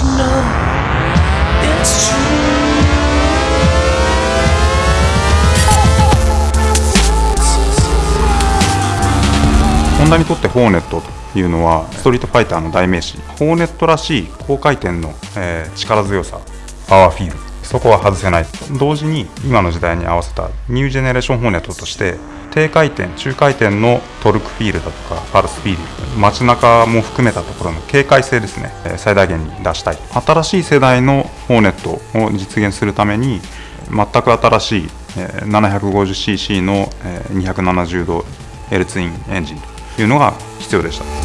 you know it's true. ホンダにとってホーネットというのはストリートファイターの代名詞。ホーネットらしい高回転の、えー力強さ。パワーフィールそこは外せない。同時に今の時代に合わせたニュージェネレーションホーネットとして低回転中回転のトルクフィールだとかパルスフィール街中も含めたところの軽快性ですね。最大限に出したい。新しい世代のホーネットを実現するために全く新しい 750cc の270度 L ツインエンジンというのが必要でした。